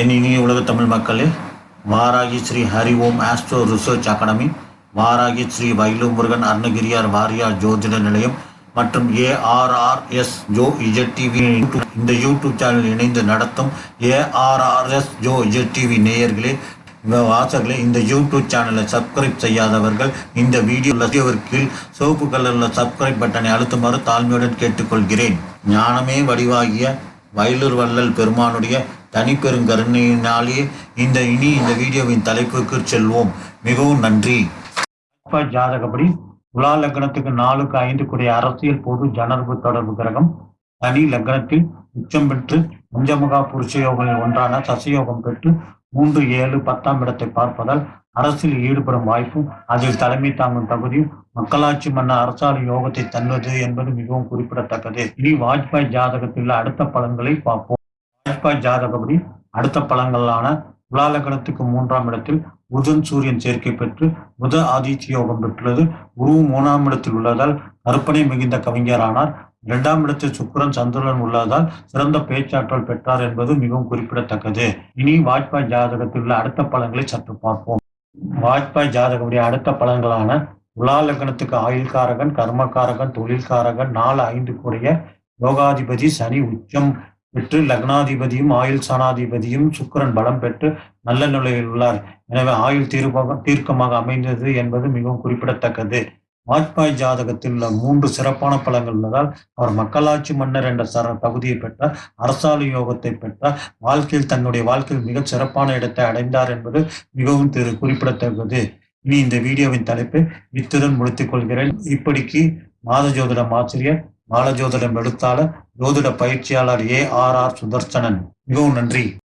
என் இனிய உலக தமிழ் மக்களே Varahi Shri Hari Om Astro Research Academy Varahi Shri வைலு Murugan Arunagiriyar Variyar ஜோதிட நிலையம் மற்றும் ஏஆர்ஆர்எஸ் ஜோ இஜட் டிவி இந்த யூடியூப் சேனல் இணைந்து நடத்தும் ஏஆர்ஆர்எஸ் ஜோ இஜட் டிவி நேயர்களே இந்த வாசகர்களே இந்த யூடியூப் சேனலை சப்ஸ்கிரைப் செய்யாதவர்கள் இந்த வீடியோ கீழ் சிவப்பு கலரில் சப்ஸ்கிரைப் பட்டனை அழுத்துமாறு தாழ்மையுடன் கேட்டுக்கொள்கிறேன். ஞானமே வடிவாகிய வயலூர் வள்ளல் பெருமானுடைய தனிப்பெருங்கருணையினாலேயே இந்த இனி இந்த வீடியோவின் தலைப்புக்கு செல்வோம். மிகவும் நன்றி. ஜாதகப்படி துலா லக்னத்துக்கு நாலுக்கு ஐந்து கூடிய அரசியல் பொது ஜனர்பு தொடர்பு கிரகம். தனி லக்னத்தில் உச்சம் பெற்று பஞ்சமுகா புருஷ யோகங்களில் ஒன்றான சசயோகம் பெற்று மூன்று ஏழு பத்தாம் இடத்தை பார்ப்பதால் அரசில் ஈடுபடும் வாய்ப்பும் அதில் தலைமை தாங்கும் தகுதியும் மக்களாட்சி மன்ன அரசால் யோகத்தை தந்தது என்பது மிகவும் குறிப்பிடத்தக்கது. இனி வாஜ்பாய் ஜாதகத்தில் உள்ள அடுத்த பலன்களை பார்ப்போம். வாஜ்பாய் ஜாதகப்படி அடுத்த பலன்களான துலாலகணத்துக்கு மூன்றாம் இடத்தில் புதன் சூரியன் சேர்க்கை பெற்று புத ஆதித்ய யோகம் பெற்றுள்ளது. குரு மூணாம் இடத்தில் உள்ளதால் கற்பனை மிகுந்த கவிஞரானார். இரண்டாம் இடத்தில் சுக்கரன் சந்திரன் உள்ளதால் சிறந்த பேச்சாற்றல் பெற்றார் என்பது மிகவும் குறிப்பிடத்தக்கது. இனி வாஜ்பாய் ஜாதகத்தில் உள்ள அடுத்த பலன்களை சற்று பார்ப்போம். வாஜ்பாய் ஜாதகமுடைய அடுத்த பலன்களான துலாலகணத்துக்கு ஆயுள்காரகன் கர்மகாரகன் தொழில்காரகன் நாலு ஐந்து கூடிய யோகாதிபதி சனி உச்சம் பெற்று லக்னாதிபதியும் ஆயுள் சனாதிபதியும் சுக்கிரன் பலம் பெற்று நல்ல நிலையில் உள்ளார். எனவே ஆயுள் தீர்ப்பாக தீர்க்கமாக அமைந்தது என்பது மிகவும் குறிப்பிடத்தக்கது. வாஜ்பாய் ஜாதகத்தில் உள்ள மூன்று சிறப்பான பலங்கள் உள்ளதால் அவர் மக்களாட்சி மன்னர் என்ற சர தகுதியை பெற்றார் அரசாலை யோகத்தை பெற்றார் வாழ்க்கையில் தன்னுடைய வாழ்க்கையில் மிக சிறப்பான இடத்தை அடைந்தார் என்பது மிகவும் திரு குறிப்பிடத்தக்கது. இனி இந்த வீடியோவின் தலைப்பை இத்துடன் முடித்துக் கொள்கிறேன். இப்படிக்கு மாத ஜோதிடம் ஆசிரியர் மாலஜோதிடம் எழுத்தாளர் ஜோதிட பயிற்சியாளர் ஏ ஆர் ஆர் சுதர்சனன். மிகவும் நன்றி.